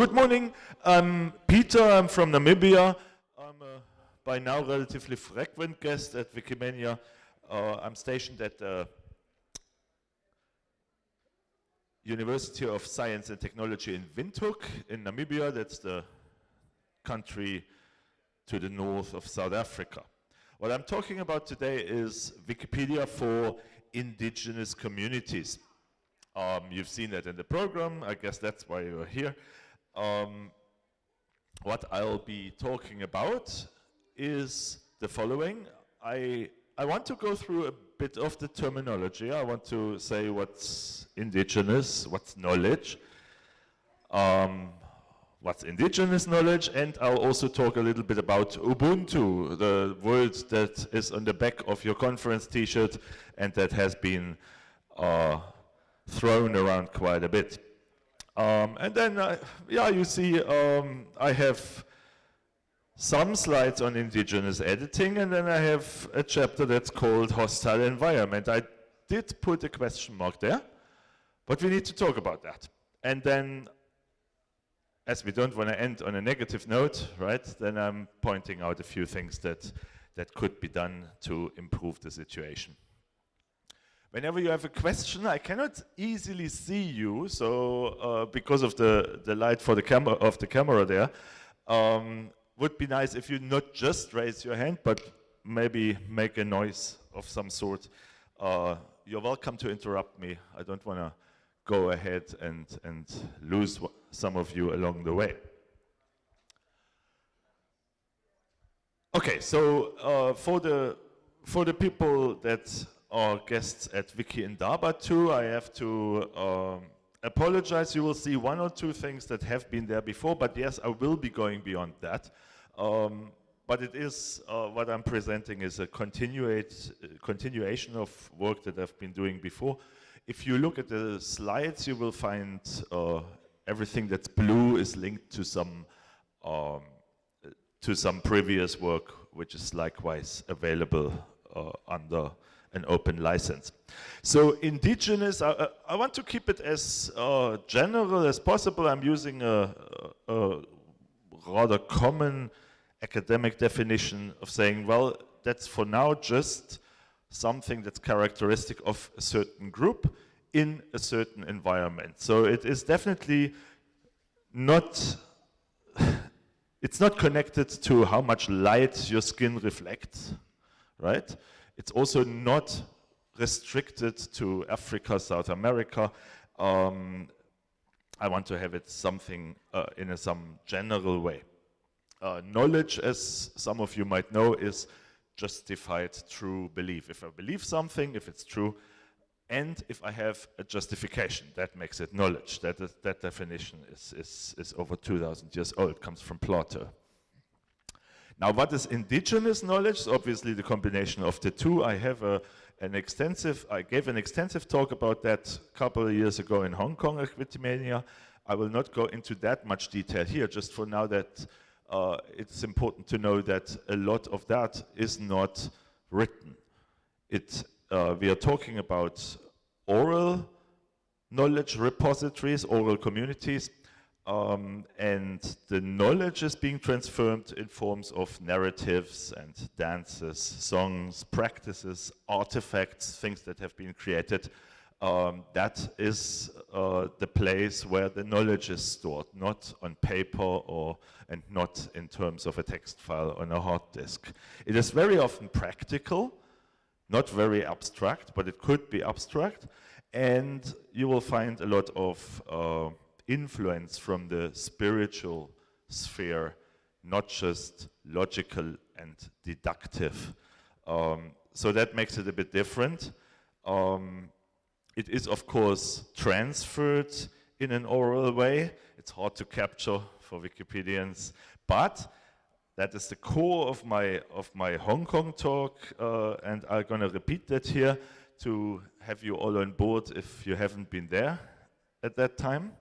Good morning. I'm Peter. I'm from Namibia. I'm a by now relatively frequent guest at Wikimania. Uh, I'm stationed at the University of Science and Technology in Windhoek in Namibia. That's the country to the north of South Africa. What I'm talking about today is Wikipedia for indigenous communities. Um, you've seen that in the program. I guess that's why you're here. Um, what I'll be talking about is the following. I, I want to go through a bit of the terminology. I want to say what's indigenous, what's knowledge, um, what's indigenous knowledge, and I'll also talk a little bit about Ubuntu, the word that is on the back of your conference t-shirt and that has been uh, thrown around quite a bit. Um, and then, uh, yeah, you see, um, I have some slides on indigenous editing, and then I have a chapter that's called hostile environment. I did put a question mark there, but we need to talk about that. And then, as we don't want to end on a negative note, right, then I'm pointing out a few things that, that could be done to improve the situation. Whenever you have a question, I cannot easily see you, so uh, because of the, the light for the camera of the camera there, um, would be nice if you not just raise your hand, but maybe make a noise of some sort. Uh, you're welcome to interrupt me. I don't want to go ahead and, and lose some of you along the way. Okay, so uh, for the for the people that our guests at Wiki Indaba too. I have to um, apologize. You will see one or two things that have been there before, but yes, I will be going beyond that. Um, but it is, uh, what I'm presenting is a continuation of work that I've been doing before. If you look at the slides, you will find uh, everything that's blue is linked to some um, to some previous work, which is likewise available uh, under an open license. So indigenous, I, I want to keep it as uh, general as possible. I'm using a, a, a, rather common academic definition of saying, well, that's for now just something that's characteristic of a certain group in a certain environment. So it is definitely not, it's not connected to how much light your skin reflects, right? It's also not restricted to Africa, South America. Um, I want to have it something uh, in a, some general way. Uh, knowledge, as some of you might know, is justified true belief. If I believe something, if it's true, and if I have a justification, that makes it knowledge. That, that definition is, is, is over 2,000 years old, comes from Plato. Now, what is indigenous knowledge? Obviously, the combination of the two. I have a, an extensive, I gave an extensive talk about that a couple of years ago in Hong Kong at. I will not go into that much detail here, just for now that uh, it's important to know that a lot of that is not written. It, uh, we are talking about oral knowledge repositories, oral communities, um, and the knowledge is being transformed in forms of narratives and dances, songs, practices, artifacts, things that have been created. Um, that is uh, the place where the knowledge is stored, not on paper or and not in terms of a text file on a hard disk. It is very often practical, not very abstract, but it could be abstract, and you will find a lot of uh, influence from the spiritual sphere, not just logical and deductive. Um, so that makes it a bit different. Um, it is, of course, transferred in an oral way. It's hard to capture for Wikipedians, but that is the core of my, of my Hong Kong talk, uh, and I'm going to repeat that here to have you all on board if you haven't been there at that time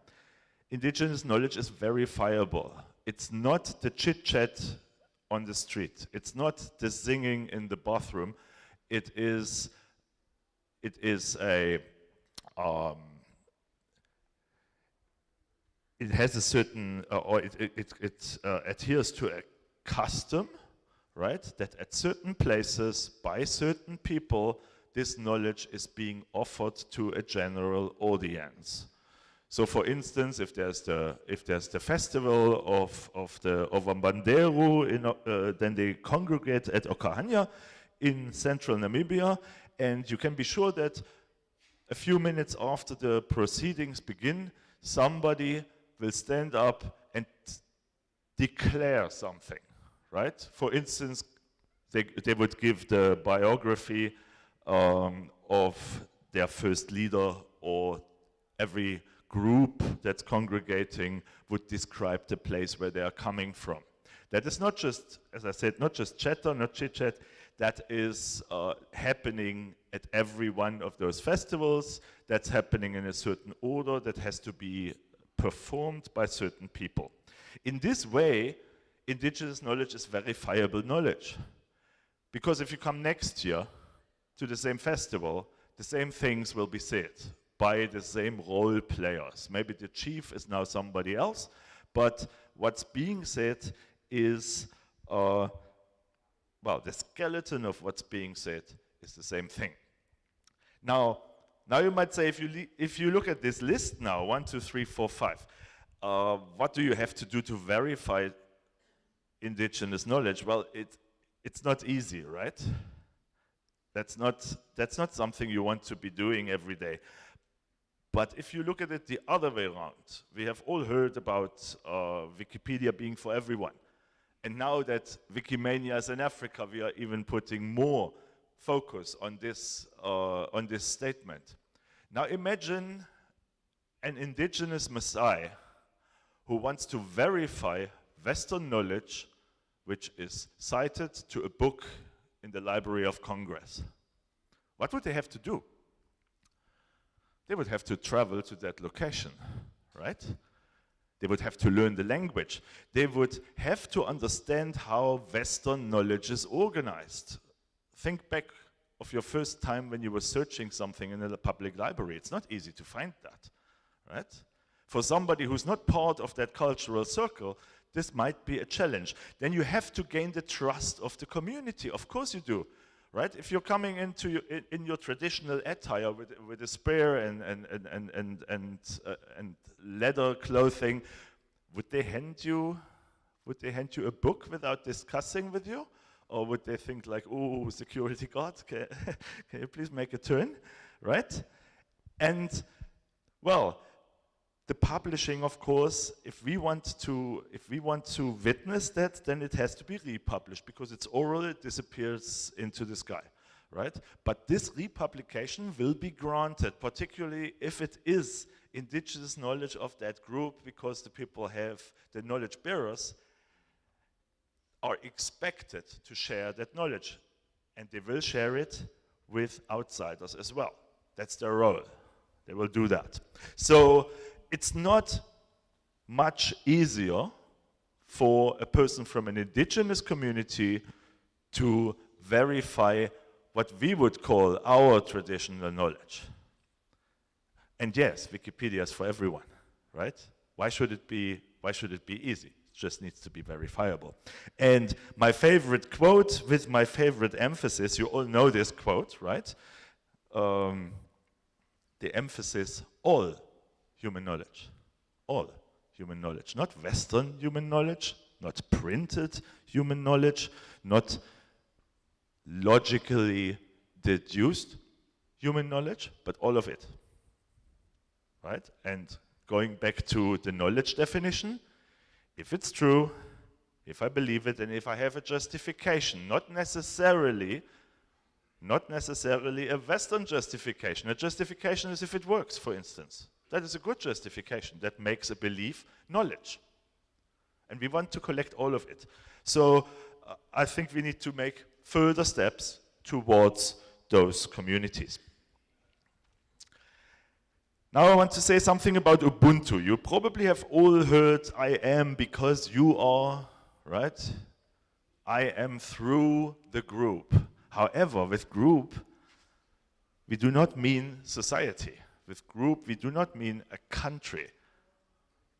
indigenous knowledge is verifiable. It's not the chit-chat on the street. It's not the singing in the bathroom. It is, it is a, um, it has a certain, uh, or it, it, it, it uh, adheres to a custom, right? That at certain places, by certain people, this knowledge is being offered to a general audience. So for instance, if there's the, if there's the festival of, of the of in, uh, then they congregate at Okahandja in central Namibia, and you can be sure that a few minutes after the proceedings begin, somebody will stand up and declare something, right? For instance, they, they would give the biography um, of their first leader or every group that's congregating would describe the place where they are coming from. That is not just, as I said, not just chatter, not chit-chat, that is uh, happening at every one of those festivals, that's happening in a certain order that has to be performed by certain people. In this way, indigenous knowledge is verifiable knowledge. Because if you come next year to the same festival, the same things will be said by the same role players. Maybe the chief is now somebody else, but what's being said is, uh, well, the skeleton of what's being said is the same thing. Now, now you might say, if you, if you look at this list now, one, two, three, four, five, uh, what do you have to do to verify indigenous knowledge? Well, it, it's not easy, right? That's not, that's not something you want to be doing every day. But if you look at it the other way around, we have all heard about uh, Wikipedia being for everyone. And now that Wikimania is in Africa, we are even putting more focus on this, uh, on this statement. Now imagine an indigenous Maasai who wants to verify Western knowledge which is cited to a book in the Library of Congress. What would they have to do? They would have to travel to that location, right? They would have to learn the language. They would have to understand how Western knowledge is organized. Think back of your first time when you were searching something in a public library. It's not easy to find that, right? For somebody who's not part of that cultural circle, this might be a challenge. Then you have to gain the trust of the community. Of course you do, right? If you're coming into your, in, in, your traditional attire with, with a spear and, and, and, and, and, and, uh, and leather clothing, would they hand you, would they hand you a book without discussing with you? Or would they think like, oh, security guard, can, can you please make a turn, right? And, well, the publishing, of course, if we want to, if we want to witness that, then it has to be republished because it's oral, it disappears into the sky, right? But this republication will be granted, particularly if it is indigenous knowledge of that group because the people have, the knowledge bearers are expected to share that knowledge and they will share it with outsiders as well. That's their role. They will do that. So it's not much easier for a person from an indigenous community to verify what we would call our traditional knowledge. And yes, Wikipedia is for everyone, right? Why should it be, why should it be easy? It just needs to be verifiable. And my favorite quote with my favorite emphasis, you all know this quote, right? Um, the emphasis, all human knowledge. All human knowledge. Not Western human knowledge, not printed human knowledge, not logically deduced human knowledge, but all of it. Right? And going back to the knowledge definition, if it's true, if I believe it, and if I have a justification, not necessarily not necessarily a Western justification. A justification is if it works, for instance. That is a good justification. That makes a belief knowledge. And we want to collect all of it. So uh, I think we need to make further steps towards those communities. Now I want to say something about Ubuntu. You probably have all heard I am because you are, right? I am through the group. However, with group, we do not mean society. With group, we do not mean a country.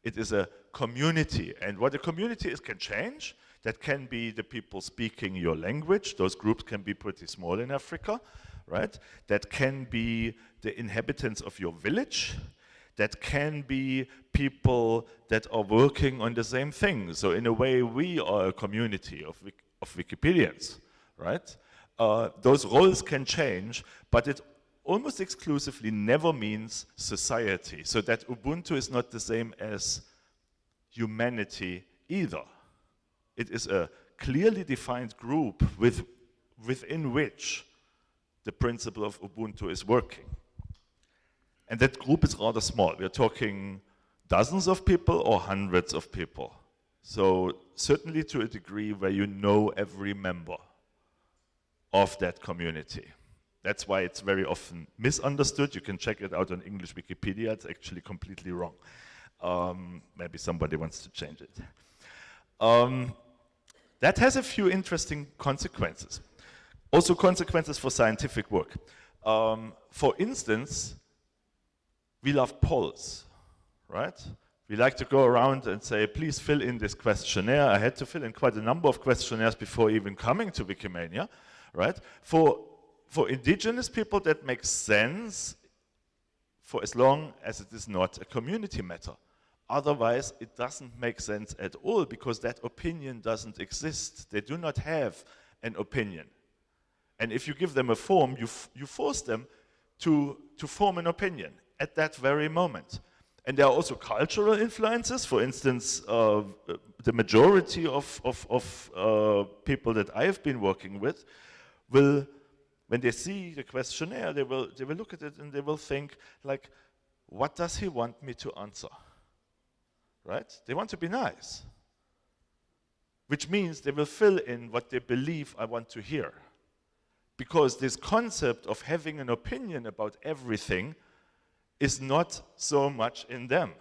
It is a community. And what a community is can change. That can be the people speaking your language. Those groups can be pretty small in Africa, right? That can be the inhabitants of your village. That can be people that are working on the same thing. So in a way, we are a community of, of Wikipedians, right? Uh, those roles can change, but it almost exclusively never means society. So that Ubuntu is not the same as humanity either. It is a clearly defined group with, within which the principle of Ubuntu is working. And that group is rather small. We're talking dozens of people or hundreds of people. So certainly to a degree where you know every member of that community. That's why it's very often misunderstood. You can check it out on English Wikipedia. It's actually completely wrong. Um, maybe somebody wants to change it. Um, that has a few interesting consequences. Also consequences for scientific work. Um, for instance, we love polls, right? We like to go around and say, please fill in this questionnaire. I had to fill in quite a number of questionnaires before even coming to Wikimania, right? For, for indigenous people, that makes sense for as long as it is not a community matter. Otherwise, it doesn't make sense at all because that opinion doesn't exist. They do not have an opinion. And if you give them a form, you, you force them to, to form an opinion at that very moment. And there are also cultural influences. For instance, uh, the majority of, of, of uh, people that I have been working with will, when they see the questionnaire, they will, they will look at it and they will think, like, what does he want me to answer? right? They want to be nice, which means they will fill in what they believe I want to hear. Because this concept of having an opinion about everything is not so much in them.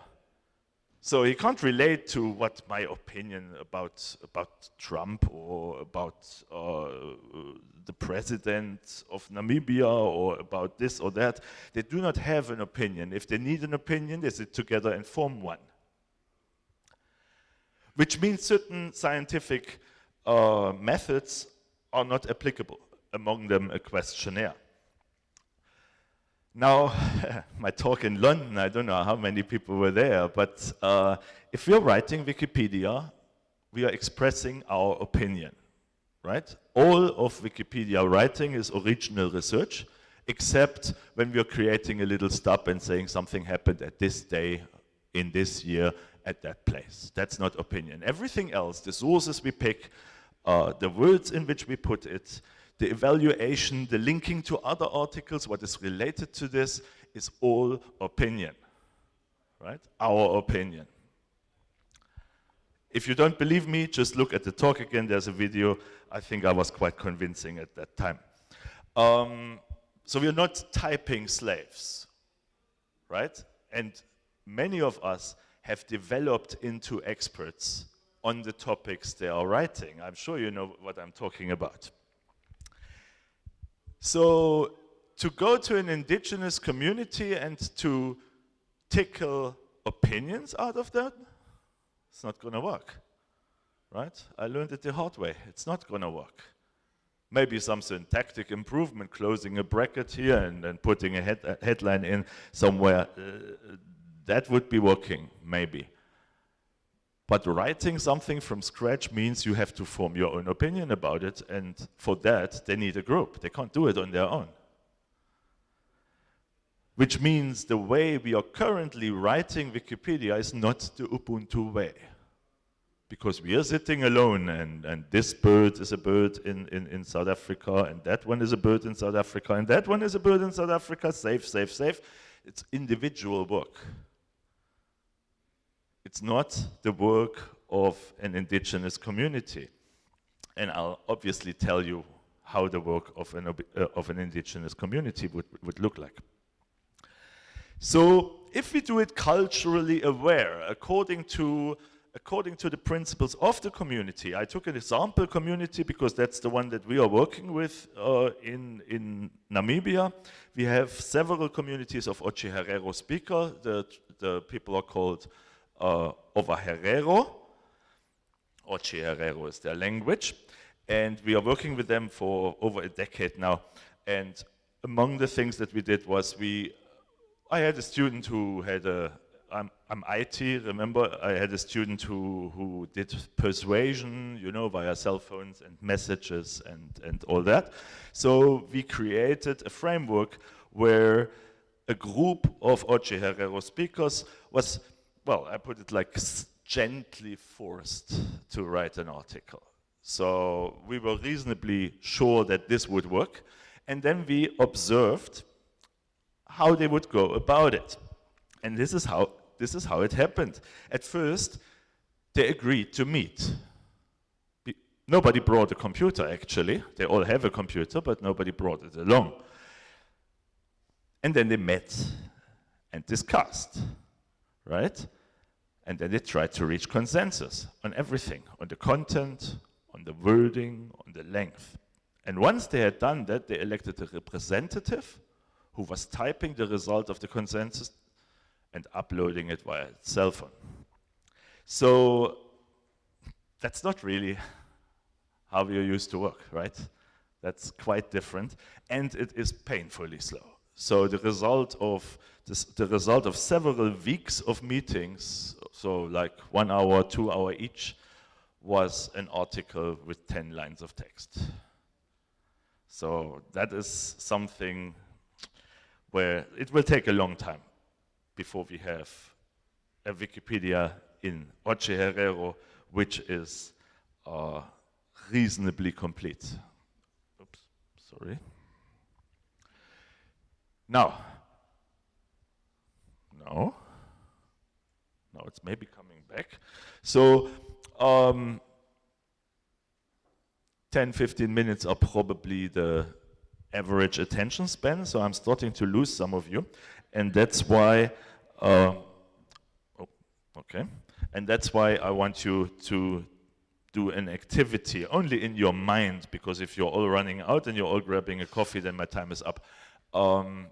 So he can't relate to what my opinion about, about Trump or about uh, the president of Namibia or about this or that. They do not have an opinion. If they need an opinion, they sit together and form one which means certain scientific uh, methods are not applicable, among them a questionnaire. Now, my talk in London, I don't know how many people were there, but uh, if we're writing Wikipedia, we are expressing our opinion, right? All of Wikipedia writing is original research, except when we're creating a little stub and saying something happened at this day, in this year, at that place. That's not opinion. Everything else, the sources we pick, uh, the words in which we put it, the evaluation, the linking to other articles, what is related to this, is all opinion, right? Our opinion. If you don't believe me, just look at the talk again. There's a video. I think I was quite convincing at that time. Um, so we're not typing slaves, right? And many of us have developed into experts on the topics they are writing. I'm sure you know what I'm talking about. So to go to an indigenous community and to tickle opinions out of that, it's not going to work, right? I learned it the hard way. It's not going to work. Maybe some syntactic improvement, closing a bracket here and then putting a, head, a headline in somewhere uh, that would be working, maybe. But writing something from scratch means you have to form your own opinion about it, and for that, they need a group. They can't do it on their own. Which means the way we are currently writing Wikipedia is not the Ubuntu way. Because we are sitting alone, and, and this bird is a bird in, in, in South Africa, and that one is a bird in South Africa, and that one is a bird in South Africa, safe, safe, safe. It's individual work. It's not the work of an indigenous community. And I'll obviously tell you how the work of an, uh, of an indigenous community would, would look like. So if we do it culturally aware, according to, according to the principles of the community, I took an example community because that's the one that we are working with uh, in, in Namibia. We have several communities of Otjiherero speaker. The, the people are called uh, Ovaherero. Oche Herero is their language. And we are working with them for over a decade now. And among the things that we did was we, I had a student who had a, I'm, I'm IT, remember? I had a student who, who did persuasion, you know, via cell phones and messages and, and all that. So we created a framework where a group of Otjiherero speakers was, well, I put it like gently forced to write an article. So we were reasonably sure that this would work. And then we observed how they would go about it. And this is how, this is how it happened. At first, they agreed to meet. Be nobody brought a computer, actually. They all have a computer, but nobody brought it along. And then they met and discussed, right? And then they tried to reach consensus on everything, on the content, on the wording, on the length. And once they had done that, they elected a representative who was typing the result of the consensus and uploading it via cell phone. So that's not really how we used to work, right? That's quite different, and it is painfully slow. So the result of this, the result of several weeks of meetings, so like one hour, two hour each, was an article with 10 lines of text. So that is something where it will take a long time before we have a Wikipedia in Otjiherero, which is uh, reasonably complete. Oops, sorry. Now, no, now it's maybe coming back. So, um, 10, 15 minutes are probably the average attention span, so I'm starting to lose some of you. And that's why, uh, oh, okay, and that's why I want you to do an activity only in your mind, because if you're all running out and you're all grabbing a coffee, then my time is up. Um,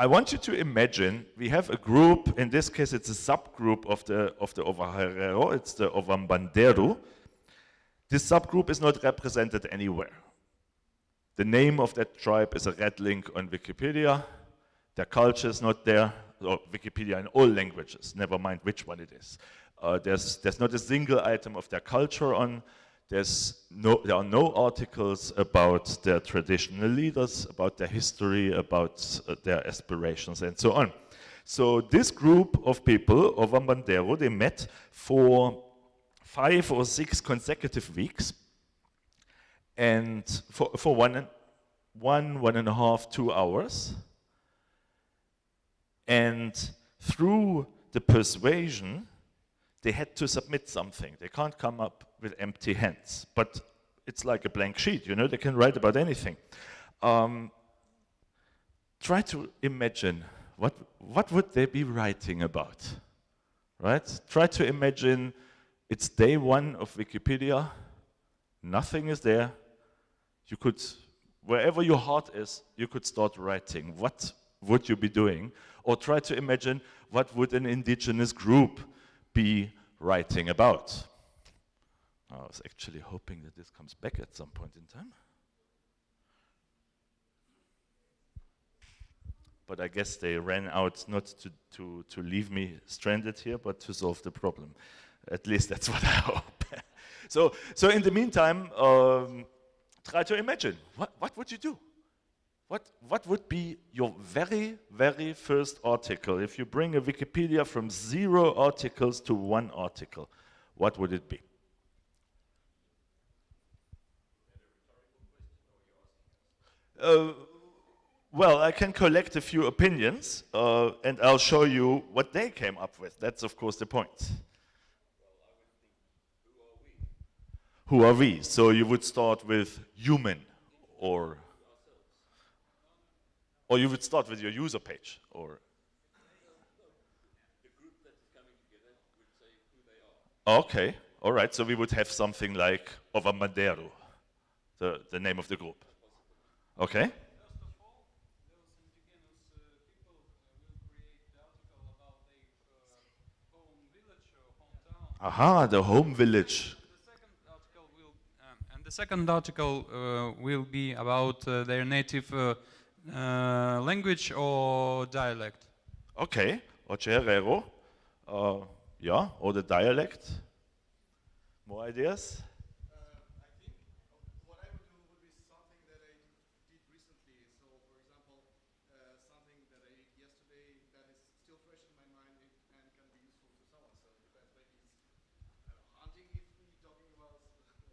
I want you to imagine we have a group, in this case it's a subgroup of the, of the Ovaherero, it's the Ovambanderu. This subgroup is not represented anywhere. The name of that tribe is a red link on Wikipedia. Their culture is not there, or Wikipedia in all languages, never mind which one it is. Uh, there's, there's not a single item of their culture on there's no, there are no articles about their traditional leaders, about their history, about uh, their aspirations, and so on. So this group of people, of Ambandero, they met for five or six consecutive weeks, and for, for one, one, one and a half, two hours. And through the persuasion, they had to submit something. They can't come up with empty hands, but it's like a blank sheet, you know, they can write about anything. Um, try to imagine what, what would they be writing about, right? Try to imagine it's day one of Wikipedia, nothing is there. You could, wherever your heart is, you could start writing. What would you be doing? Or try to imagine what would an indigenous group be writing about. I was actually hoping that this comes back at some point in time. But I guess they ran out not to, to, to leave me stranded here, but to solve the problem. At least that's what I hope. so, so in the meantime, um, try to imagine, what, what would you do? What, what would be your very, very first article? If you bring a Wikipedia from zero articles to one article, what would it be? Uh, well, I can collect a few opinions uh, and I'll show you what they came up with. That's, of course, the point. who are we? So you would start with human or or you would start with your user page or Okay, all right. So we would have something like Ovambanderu, the, the name of the group. Okay. Aha, the home village. Will, and the second article uh, will be about uh, their native uh, uh, language or dialect. Okay, Otjiherero. Uh, yeah, or the dialect. More ideas?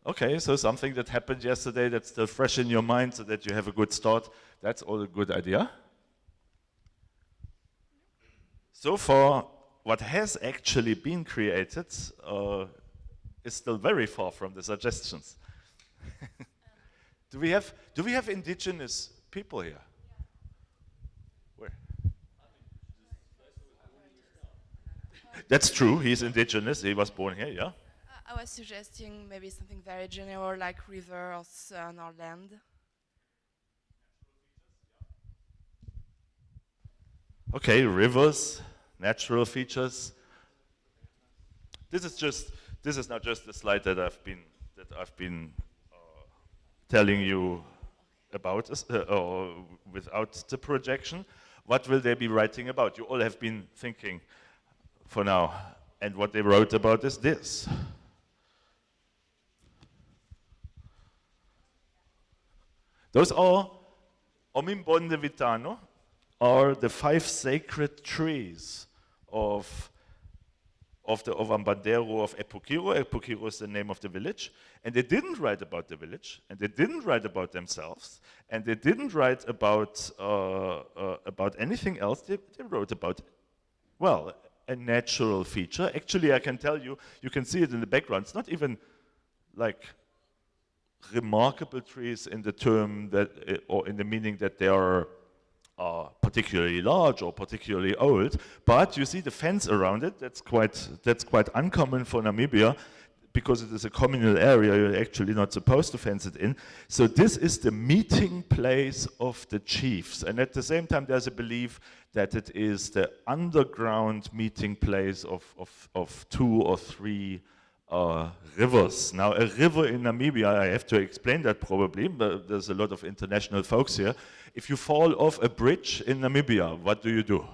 Okay, so something that happened yesterday that's still fresh in your mind so that you have a good start. That's all a good idea. So far, what has actually been created uh, is still very far from the suggestions. do we have do we have indigenous people here? Where? That's true. He's indigenous. He was born here. Yeah. I was suggesting maybe something very general like river or sun or land. Okay, rivers, natural features. This is just this is not just the slide that I've been that I've been uh, telling you about uh, or without the projection. What will they be writing about? You all have been thinking for now, and what they wrote about is this. Those are Omimbonde Vitano, are the five sacred trees of, of the Ovambanderu of Epukiro. Epukiro is the name of the village. And they didn't write about the village, and they didn't write about themselves, and they didn't write about, uh, uh, about anything else. They, they wrote about, well, a natural feature. Actually, I can tell you, you can see it in the background. It's not even like remarkable trees in the term that, uh, or in the meaning that they are uh, particularly large or particularly old, but you see the fence around it, that's quite, that's quite uncommon for Namibia because it is a communal area, you're actually not supposed to fence it in. So this is the meeting place of the chiefs. And at the same time, there's a belief that it is the underground meeting place of, of, of two or three uh, rivers. Now, a river in Namibia, I have to explain that probably, but there's a lot of international folks here. If you fall off a bridge in Namibia, what do you do?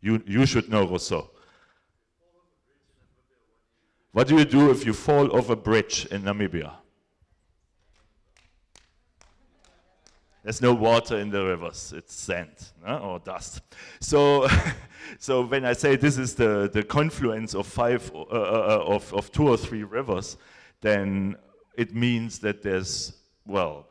You, you should know, Rousseau. What do you do if you fall off a bridge in Namibia? There's no water in the rivers, it's sand no? or dust. So, so when I say this is the, the confluence of five, uh, uh, uh, of, of two or three rivers, then it means that there's, well,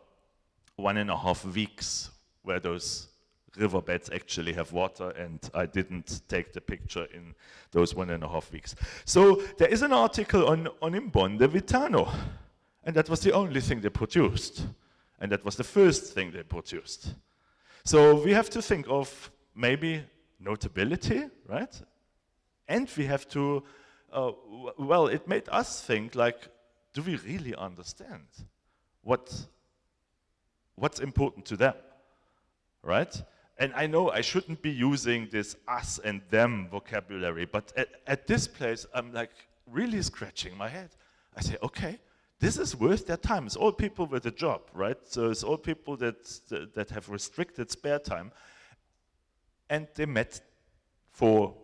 one and a half weeks where those riverbeds actually have water and I didn't take the picture in those one and a half weeks. So there is an article on, on Imbonde Vitano and that was the only thing they produced. And that was the first thing they produced. So we have to think of maybe notability, right? And we have to, uh, well, it made us think like, do we really understand what, what's important to them, right? And I know I shouldn't be using this us and them vocabulary, but at, at this place, I'm like really scratching my head. I say, okay, this is worth their time. It's all people with a job, right? So it's all people that, that have restricted spare time. And they met for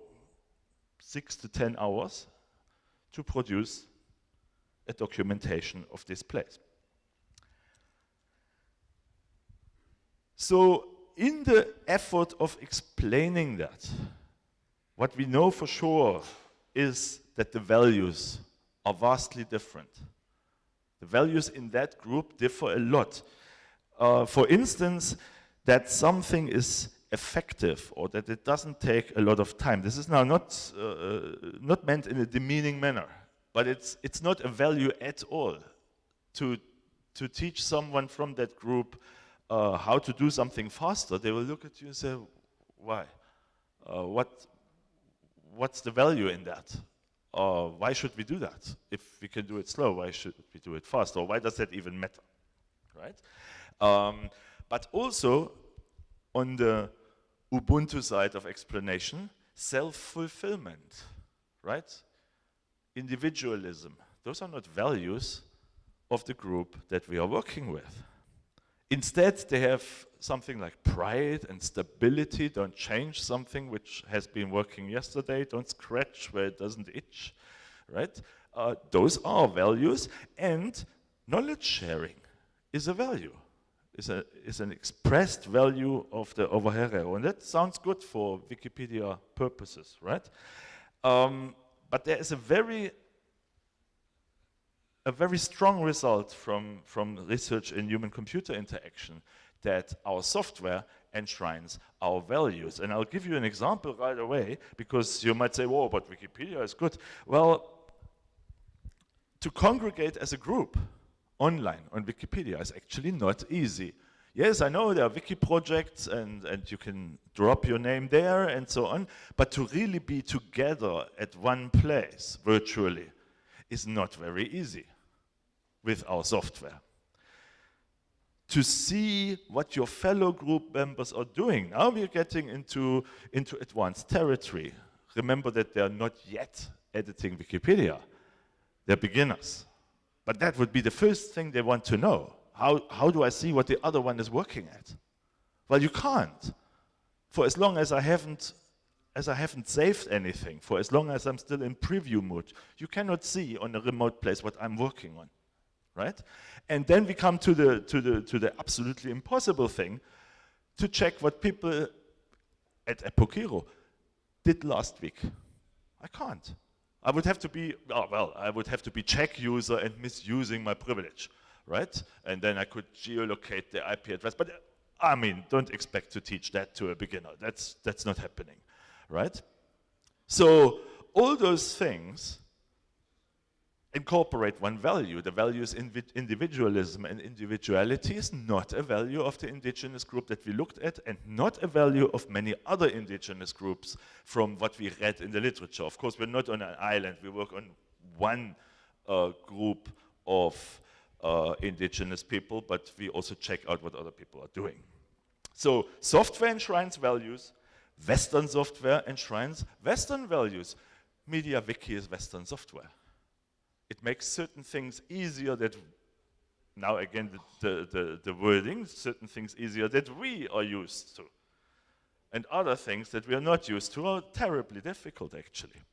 six to 10 hours to produce a documentation of this place. So in the effort of explaining that, what we know for sure is that the values are vastly different. The values in that group differ a lot. Uh, for instance, that something is effective or that it doesn't take a lot of time. This is now not, uh, uh, not meant in a demeaning manner, but it's, it's not a value at all to, to teach someone from that group uh, how to do something faster. They will look at you and say, why? Uh, what, what's the value in that? Uh, why should we do that? If we can do it slow, why should we do it fast? Or why does that even matter, right? Um, but also, on the Ubuntu side of explanation, self-fulfillment, right? individualism. Those are not values of the group that we are working with. Instead, they have something like pride and stability. Don't change something which has been working yesterday. Don't scratch where it doesn't itch, right? Uh, those are values, and knowledge sharing is a value. Is, a, is an expressed value of the Ovaherero. And that sounds good for Wikipedia purposes, right? Um, but there is a very a very strong result from, from research in human-computer interaction that our software enshrines our values. And I'll give you an example right away, because you might say, whoa, but Wikipedia is good. Well, to congregate as a group online on Wikipedia is actually not easy. Yes, I know there are wiki projects and, and you can drop your name there and so on, but to really be together at one place virtually is not very easy with our software. To see what your fellow group members are doing. Now we're getting into, into advanced territory. Remember that they're not yet editing Wikipedia. They're beginners. But that would be the first thing they want to know. How, how do I see what the other one is working at? Well, you can't. For as long as I haven't as I haven't saved anything, for as long as I'm still in preview mode, you cannot see on a remote place what I'm working on right? And then we come to the, to the, to the absolutely impossible thing to check what people at Epoch did last week. I can't. I would have to be, oh, well, I would have to be check user and misusing my privilege, right? And then I could geolocate the IP address. But I mean, don't expect to teach that to a beginner. That's, that's not happening, right? So all those things incorporate one value. The value is individualism, and individuality is not a value of the indigenous group that we looked at, and not a value of many other indigenous groups from what we read in the literature. Of course, we're not on an island. We work on one uh, group of uh, indigenous people, but we also check out what other people are doing. So software enshrines values, Western software enshrines Western values. MediaWiki is Western software. It makes certain things easier that, now again the, the, the, wording, certain things easier that we are used to. And other things that we are not used to are terribly difficult actually.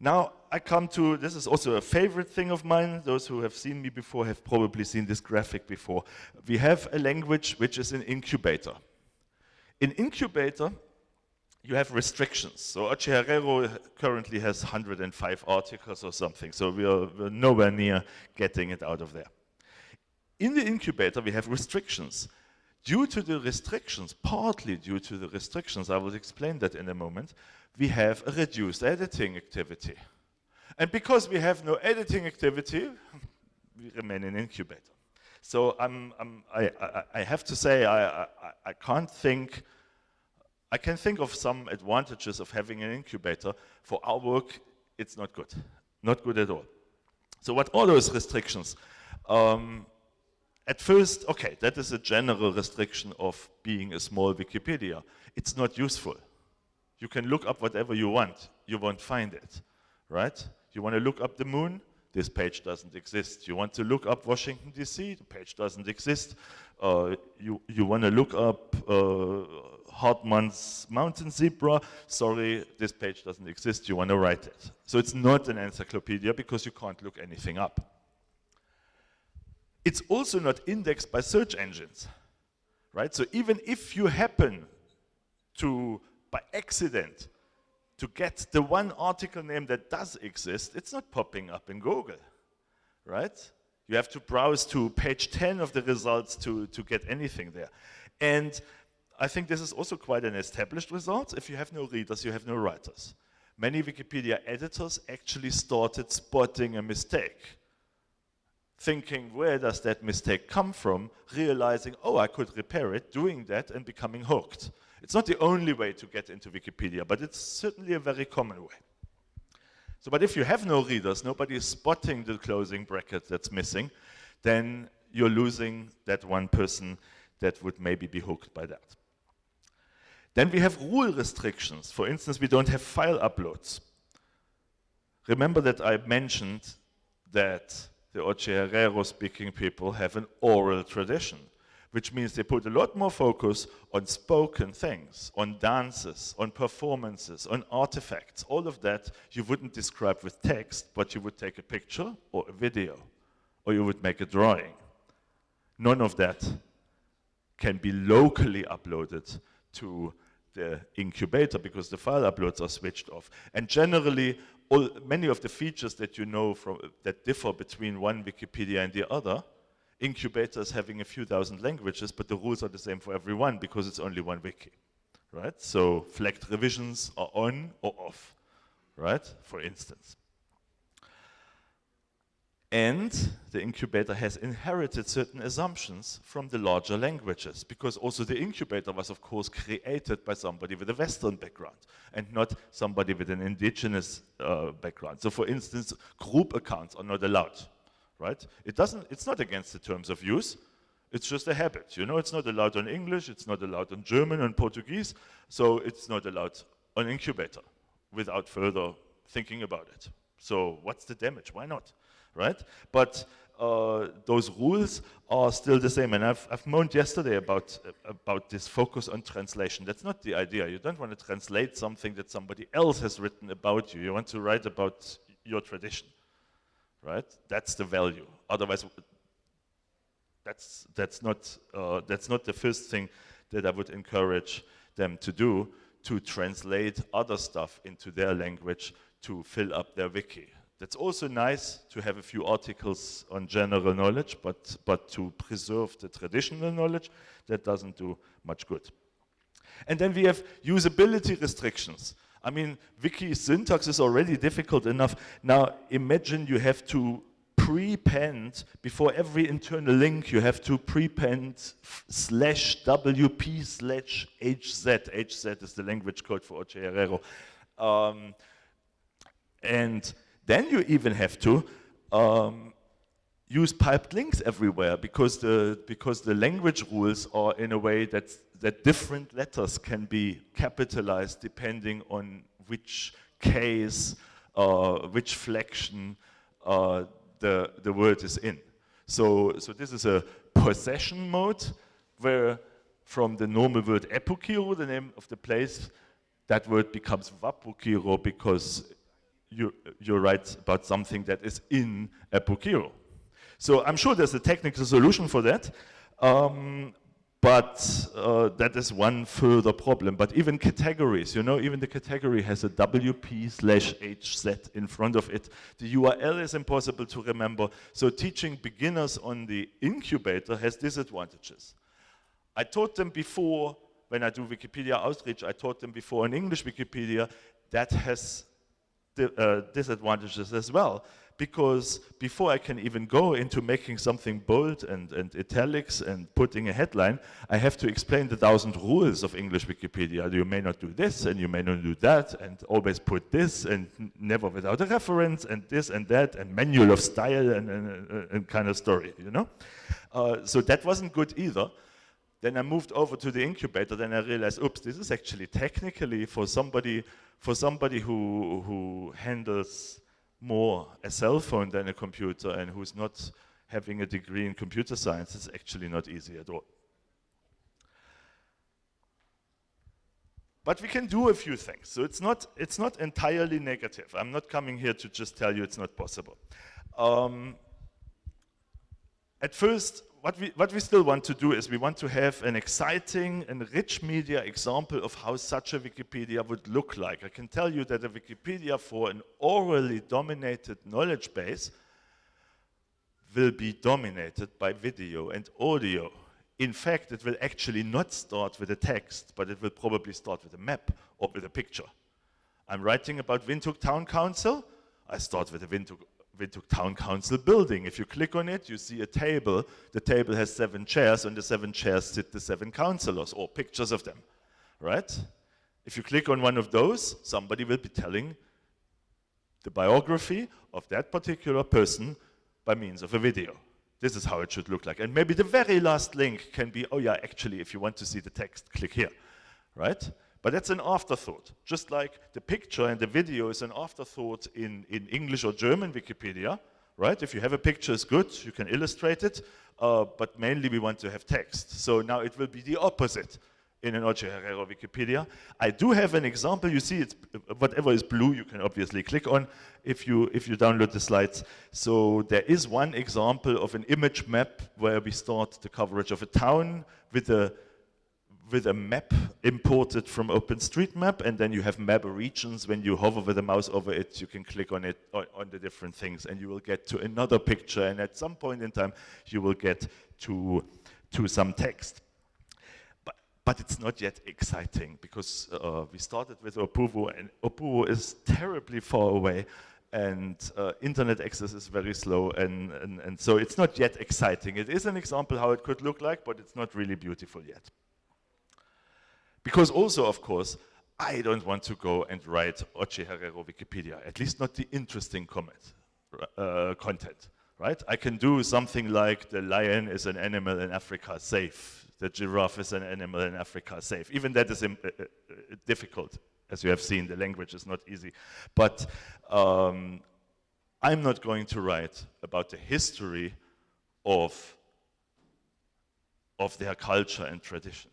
Now I come to, this is also a favorite thing of mine. Those who have seen me before have probably seen this graphic before. We have a language which is an incubator. In incubator, you have restrictions. So Oche currently has 105 articles or something, so we are, we're nowhere near getting it out of there. In the incubator, we have restrictions. Due to the restrictions, partly due to the restrictions, I will explain that in a moment, we have a reduced editing activity. And because we have no editing activity, we remain in incubator. So I'm, I'm, I, I, I, have to say, I, I, I can't think I can think of some advantages of having an incubator. For our work, it's not good. Not good at all. So what are those restrictions? Um, at first, okay, that is a general restriction of being a small Wikipedia. It's not useful. You can look up whatever you want. You won't find it, right? You want to look up the moon? This page doesn't exist. You want to look up Washington, D.C.? The page doesn't exist. Uh, you, you want to look up uh, Hartmann's mountain zebra, sorry, this page doesn't exist, you want to write it. So it's not an encyclopedia because you can't look anything up. It's also not indexed by search engines, right? So even if you happen to, by accident, to get the one article name that does exist, it's not popping up in Google, right? You have to browse to page 10 of the results to, to get anything there. And I think this is also quite an established result. If you have no readers, you have no writers. Many Wikipedia editors actually started spotting a mistake, thinking, where does that mistake come from, realizing, oh, I could repair it, doing that and becoming hooked. It's not the only way to get into Wikipedia, but it's certainly a very common way. So, but if you have no readers, nobody is spotting the closing bracket that's missing, then you're losing that one person that would maybe be hooked by that. Then we have rule restrictions. For instance, we don't have file uploads. Remember that I mentioned that the Otjiherero speaking people have an oral tradition, which means they put a lot more focus on spoken things, on dances, on performances, on artifacts. All of that you wouldn't describe with text, but you would take a picture or a video, or you would make a drawing. None of that can be locally uploaded to the incubator because the file uploads are switched off. And generally, all, many of the features that you know from, that differ between one Wikipedia and the other, incubators having a few thousand languages, but the rules are the same for everyone because it's only one wiki, right? So flagged revisions are on or off, right? For instance. And the incubator has inherited certain assumptions from the larger languages because also the incubator was of course created by somebody with a Western background and not somebody with an indigenous uh, background. So for instance, group accounts are not allowed, right? It doesn't, it's not against the terms of use, it's just a habit. You know, it's not allowed on English, it's not allowed on German and Portuguese, so it's not allowed on incubator without further thinking about it. So what's the damage? Why not? Right? But uh, those rules are still the same. And I've, I've moaned yesterday about, about this focus on translation. That's not the idea. You don't want to translate something that somebody else has written about you. You want to write about your tradition, right? That's the value. Otherwise, that's, that's, not, uh, that's not the first thing that I would encourage them to do, to translate other stuff into their language to fill up their wiki. That's also nice to have a few articles on general knowledge, but, but to preserve the traditional knowledge, that doesn't do much good. And then we have usability restrictions. I mean, wiki syntax is already difficult enough. Now imagine you have to prepend, before every internal link, you have to prepend slash WP slash HZ. HZ is the language code for Otjiherero. Um, and then you even have to um, use piped links everywhere because the, because the language rules are in a way that, that different letters can be capitalized depending on which case, uh, which flexion uh, the, the word is in. So, so this is a possession mode where from the normal word Epukiro, the name of the place, that word becomes Wapukiro because you, you write about something that is in Epukiro. So I'm sure there's a technical solution for that, um, but uh, that is one further problem. But even categories, you know, even the category has a WP slash HZ in front of it. The URL is impossible to remember. So teaching beginners on the incubator has disadvantages. I taught them before, when I do Wikipedia outreach, I taught them before in English Wikipedia, that has uh, disadvantages as well because before I can even go into making something bold and, and italics and putting a headline, I have to explain the thousand rules of English Wikipedia. You may not do this and you may not do that and always put this and never without a reference and this and that and manual of style and, and, and kind of story, you know? Uh, so that wasn't good either. Then I moved over to the incubator, then I realized, oops, this is actually technically for somebody, for somebody who, who handles more a cell phone than a computer and who's not having a degree in computer science, it's actually not easy at all. But we can do a few things. So it's not, it's not entirely negative. I'm not coming here to just tell you it's not possible. Um, at first, what we, what we still want to do is we want to have an exciting and rich media example of how such a Wikipedia would look like. I can tell you that a Wikipedia for an orally dominated knowledge base will be dominated by video and audio. In fact, it will actually not start with a text, but it will probably start with a map or with a picture. I'm writing about Windhoek Town Council. I start with a Windhoek Windhoek Town Council building. If you click on it, you see a table. The table has seven chairs, and the seven chairs sit the seven councillors, or pictures of them, right? If you click on one of those, somebody will be telling the biography of that particular person by means of a video. This is how it should look like. And maybe the very last link can be, oh yeah, actually, if you want to see the text, click here, right? But that's an afterthought, just like the picture and the video is an afterthought in, in English or German Wikipedia, right? If you have a picture, it's good, you can illustrate it, uh, but mainly we want to have text. So now it will be the opposite in an Otjiherero Wikipedia. I do have an example. You see, it's whatever is blue, you can obviously click on if you if you download the slides. So there is one example of an image map where we start the coverage of a town with a with a map imported from OpenStreetMap, and then you have map regions. When you hover with the mouse over it, you can click on it on, the different things, and you will get to another picture. And at some point in time, you will get to to some text but it's not yet exciting because uh, we started with Opuwo and Opuwo is terribly far away and uh, internet access is very slow and, and, and so it's not yet exciting. It is an example how it could look like, but it's not really beautiful yet. Because also, of course, I don't want to go and write Otjiherero Wikipedia, at least not the interesting comment, uh, content, right? I can do something like the lion is an animal in Africa safe, the giraffe is an animal in Africa safe. Even that is uh, uh, difficult, as you have seen. The language is not easy. But um, I'm not going to write about the history of, of their culture and tradition.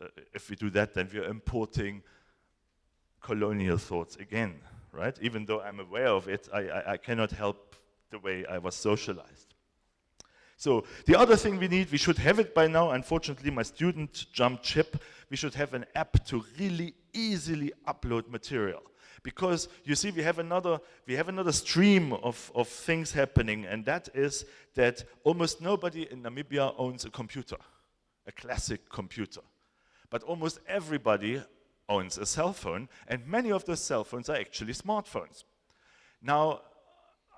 Uh, if we do that, then we're importing colonial thoughts again, right? Even though I'm aware of it, I, I, I cannot help the way I was socialized. So the other thing we need, we should have it by now. Unfortunately, my student jumped ship. We should have an app to really easily upload material. Because you see, we have another, we have another stream of, of things happening, and that is that almost nobody in Namibia owns a computer, a classic computer. But almost everybody owns a cell phone, and many of those cell phones are actually smartphones. Now,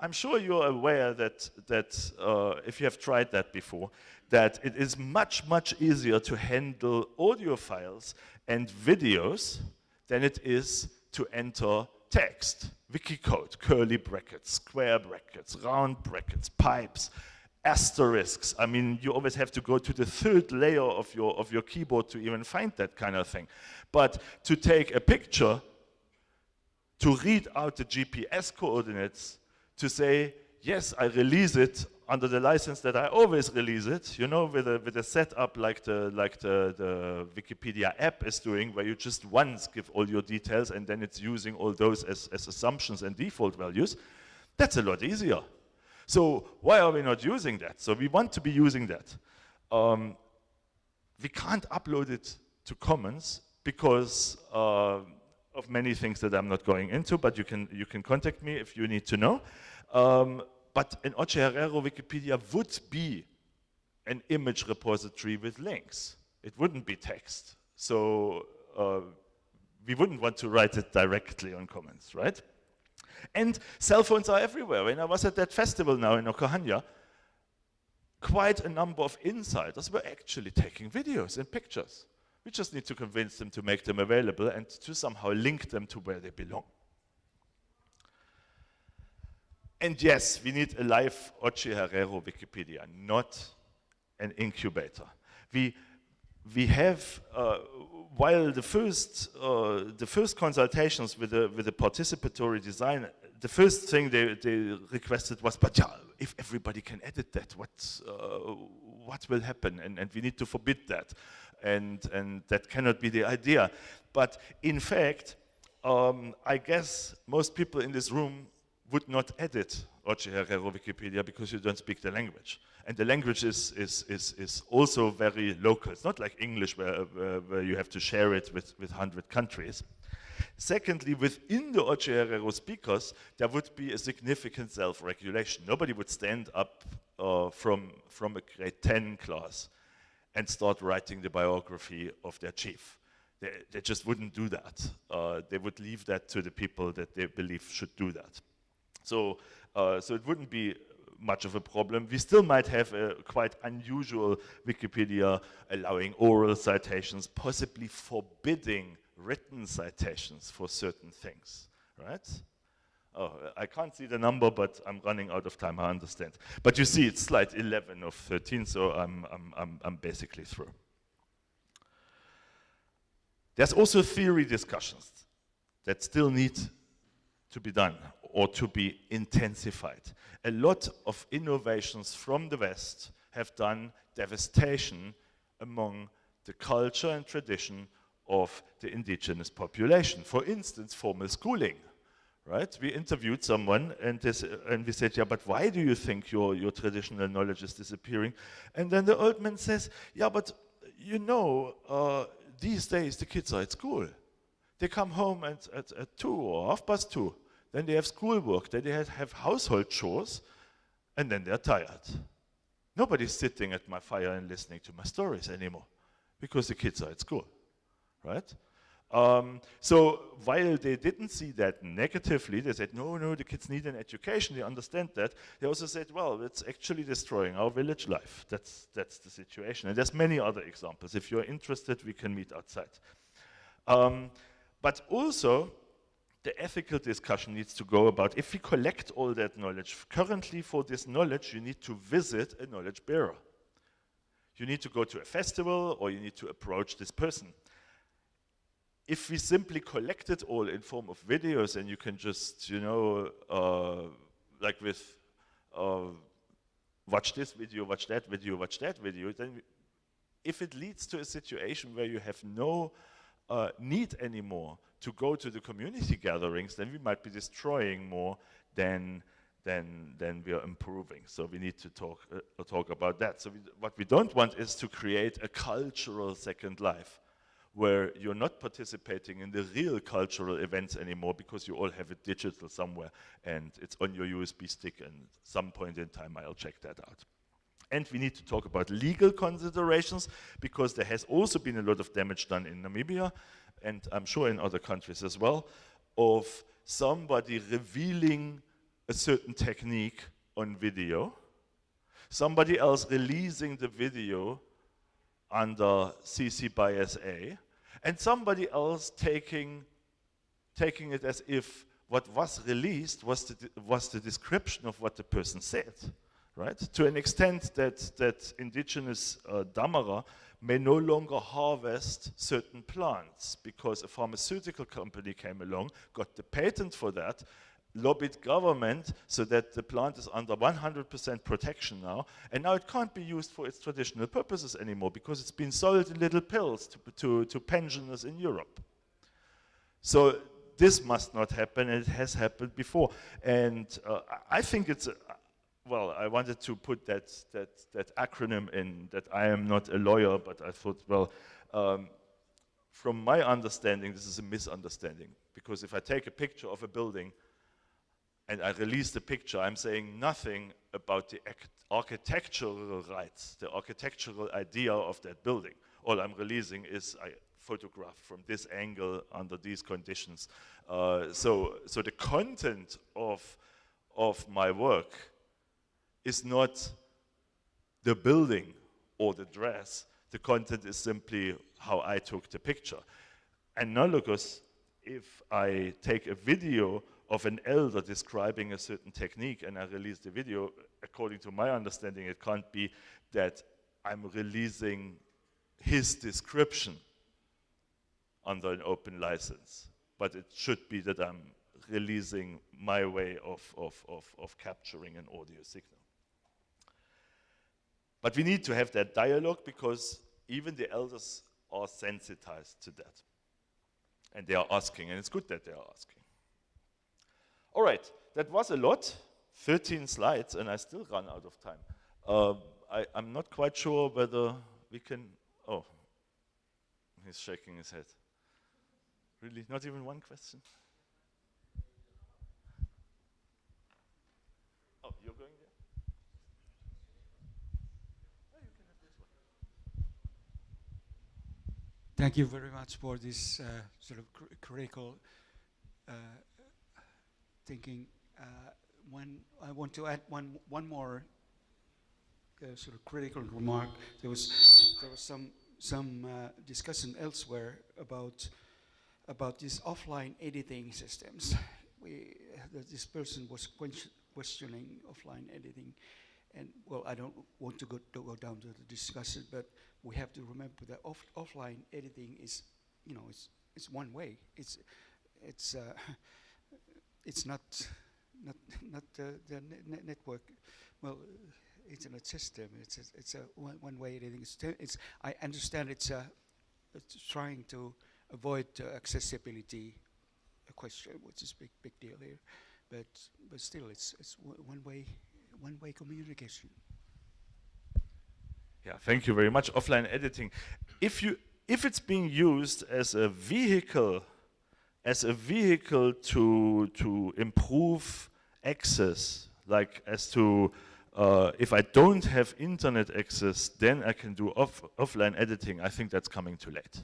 I'm sure you're aware that, that uh, if you have tried that before, that it is much, much easier to handle audio files and videos than it is to enter text, wiki code, curly brackets, square brackets, round brackets, pipes, asterisks. I mean, you always have to go to the third layer of your, of your keyboard to even find that kind of thing. But to take a picture, to read out the GPS coordinates, to say, yes, I release it under the license that I always release it, you know, with a, with a setup like the, like the, the Wikipedia app is doing, where you just once give all your details and then it's using all those as, as assumptions and default values, that's a lot easier. So why are we not using that? So we want to be using that. Um, we can't upload it to Commons because uh, of many things that I'm not going into, but you can, you can contact me if you need to know. Um, but an Otjiherero Wikipedia would be an image repository with links. It wouldn't be text. So uh, we wouldn't want to write it directly on Commons, right? And cell phones are everywhere. When I was at that festival now in Okahandja, quite a number of insiders were actually taking videos and pictures. We just need to convince them to make them available and to somehow link them to where they belong. And yes, we need a live Otjiherero Wikipedia, not an incubator. We, we have, uh, while the first, uh, the first consultations with the, with the participatory design, the first thing they, they requested was, but yeah, if everybody can edit that, what, uh, what will happen? And, and we need to forbid that. And, and that cannot be the idea. But in fact, um, I guess most people in this room would not edit Otjiherero Wikipedia because you don't speak the language. And the language is, is, is, is also very local. It's not like English where, where, where you have to share it with, with 100 countries. Secondly, within the Oche speakers, there would be a significant self-regulation. Nobody would stand up uh, from, from a grade 10 class and start writing the biography of their chief. They, they just wouldn't do that. Uh, they would leave that to the people that they believe should do that. So, uh, so it wouldn't be much of a problem. We still might have a quite unusual Wikipedia allowing oral citations, possibly forbidding written citations for certain things, right? Oh, I can't see the number, but I'm running out of time, I understand. But you see, it's slide 11 of 13, so I'm, I'm, I'm, I'm basically through. There's also theory discussions that still need to be done or to be intensified. A lot of innovations from the West have done devastation among the culture and tradition of the indigenous population. For instance, formal schooling, right? We interviewed someone and, this, and we said, yeah, but why do you think your, your traditional knowledge is disappearing? And then the old man says, yeah, but you know, uh, these days the kids are at school. They come home at, at, at two or half past two. Then they have schoolwork, then they have, household chores, and then they're tired. Nobody's sitting at my fire and listening to my stories anymore because the kids are at school, right? Um, so while they didn't see that negatively, they said, no, no, the kids need an education, they understand that. They also said, well, it's actually destroying our village life. That's, that's the situation. And there's many other examples. If you're interested, we can meet outside. Um, but also, the ethical discussion needs to go about if we collect all that knowledge. Currently, for this knowledge, you need to visit a knowledge bearer. You need to go to a festival or you need to approach this person. If we simply collect it all in form of videos and you can just, you know, uh, like with uh, watch this video, watch that video, watch that video, then if it leads to a situation where you have no uh, need anymore to go to the community gatherings, then we might be destroying more than then, then we are improving. So we need to talk, uh, talk about that. So we, what we don't want is to create a cultural second life where you're not participating in the real cultural events anymore because you all have it digital somewhere and it's on your USB stick and some point in time I'll check that out. And we need to talk about legal considerations because there has also been a lot of damage done in Namibia and I'm sure in other countries as well, of somebody revealing a certain technique on video, somebody else releasing the video under CC by SA, and somebody else taking, taking it as if what was released was the, was the description of what the person said, right? To an extent that, that indigenous uh, Damara may no longer harvest certain plants because a pharmaceutical company came along, got the patent for that, lobbied government so that the plant is under 100% protection now, and now it can't be used for its traditional purposes anymore because it's been sold in little pills to, to, to pensioners in Europe. So this must not happen, and it has happened before. And uh, I think it's, well, I wanted to put that, that, that acronym in, that I am not a lawyer, but I thought, well, um, from my understanding, this is a misunderstanding. Because if I take a picture of a building and I release the picture, I'm saying nothing about the architectural rights, the architectural idea of that building. All I'm releasing is a photograph from this angle under these conditions. Uh, so, so the content of, of my work is not the building or the dress. The content is simply how I took the picture. Analogous, if I take a video of an elder describing a certain technique and I release the video, according to my understanding, it can't be that I'm releasing his description under an open license, but it should be that I'm releasing my way of, of, of, of capturing an audio signal. But we need to have that dialogue because even the elders are sensitized to that. And they are asking, and it's good that they are asking. All right, that was a lot, 13 slides, and I still run out of time. Uh, I, am not quite sure whether we can, oh, he's shaking his head. Really, not even one question? Oh, you're going there? Thank you very much for this uh, sort of cr critical uh, thinking. Uh, when I want to add one one more uh, sort of critical remark. There was there was some some uh, discussion elsewhere about about these offline editing systems. We this person was questioning offline editing, and well, I don't want to go, to go down to the discussion, but we have to remember that off offline editing is you know, it's it's one way. It's it's uh, it's not not not the, the ne- ne- network. Well, uh, internet system. It's a, it's a one, one way thing. It's, it's I understand it's a it's trying to avoid uh, accessibility question, which is big big deal here. But but still, it's it's one way one way communication. Yeah, thank you very much. Offline editing. If you if it's being used as a vehicle, as a vehicle to to improve access, like as to uh, if I don't have internet access, then I can do off offline editing. I think that's coming too late,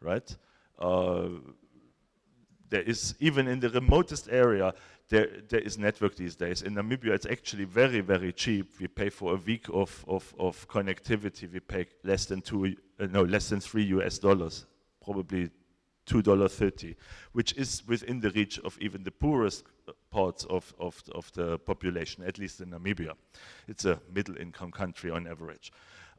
right? Uh, there is even in the remotest area there there is network these days. In namibia it's actually very very cheap. We pay for a week of of, of connectivity. We pay less than two uh, no less than three us dollars probably two dollar thirty which is within the reach of even the poorest uh, parts of, of of the population at least in namibia. It's a middle income country on average.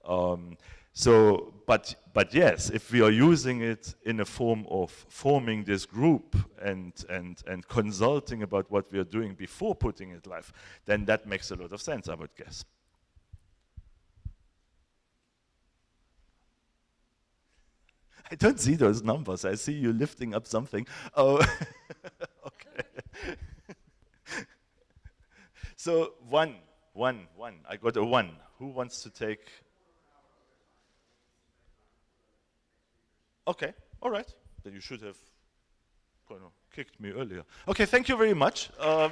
Um, so, but, but yes, if we are using it in a form of forming this group and, and, and consulting about what we are doing before putting it live, then that makes a lot of sense, I would guess. I don't see those numbers. I see you lifting up something. Oh, okay. so one, one, one. I got a one. Who wants to take Okay, all right. Then you should have kicked me earlier. Okay, thank you very much. Uh,